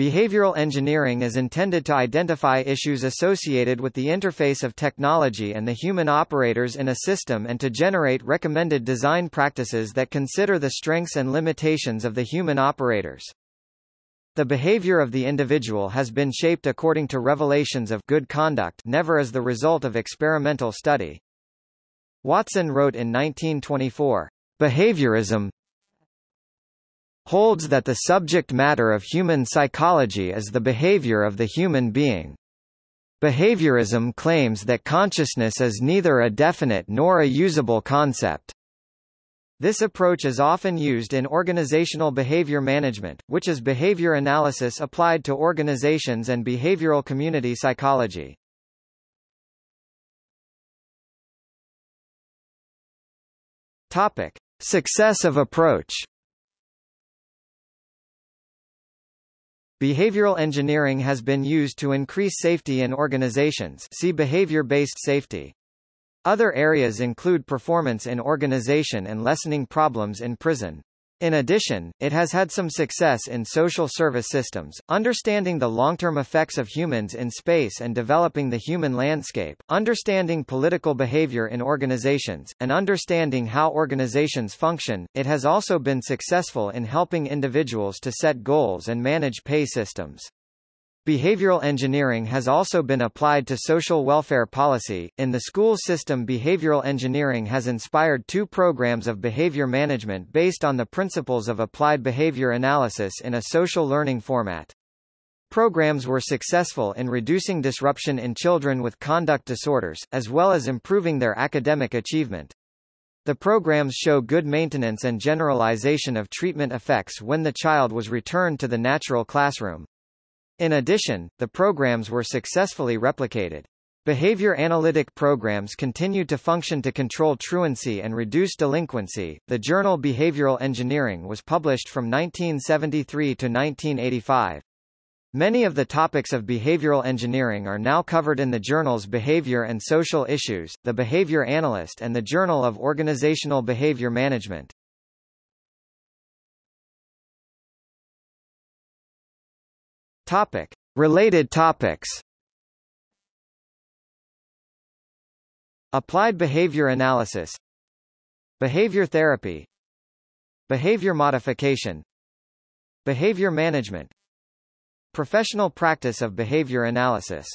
Behavioral engineering is intended to identify issues associated with the interface of technology and the human operators in a system and to generate recommended design practices that consider the strengths and limitations of the human operators. The behavior of the individual has been shaped according to revelations of good conduct never as the result of experimental study. Watson wrote in 1924, Behaviorism, holds that the subject matter of human psychology is the behavior of the human being. Behaviorism claims that consciousness is neither a definite nor a usable concept. This approach is often used in organizational behavior management, which is behavior analysis applied to organizations and behavioral community psychology. Topic: Success of approach. Behavioral engineering has been used to increase safety in organizations see behavior-based safety. Other areas include performance in organization and lessening problems in prison. In addition, it has had some success in social service systems, understanding the long-term effects of humans in space and developing the human landscape, understanding political behavior in organizations, and understanding how organizations function. It has also been successful in helping individuals to set goals and manage pay systems. Behavioral engineering has also been applied to social welfare policy. In the school system, behavioral engineering has inspired two programs of behavior management based on the principles of applied behavior analysis in a social learning format. Programs were successful in reducing disruption in children with conduct disorders, as well as improving their academic achievement. The programs show good maintenance and generalization of treatment effects when the child was returned to the natural classroom. In addition, the programs were successfully replicated. Behavior analytic programs continued to function to control truancy and reduce delinquency. The journal Behavioral Engineering was published from 1973 to 1985. Many of the topics of behavioral engineering are now covered in the journals Behavior and Social Issues, The Behavior Analyst and the Journal of Organizational Behavior Management. Topic. Related topics. Applied behavior analysis. Behavior therapy. Behavior modification. Behavior management. Professional practice of behavior analysis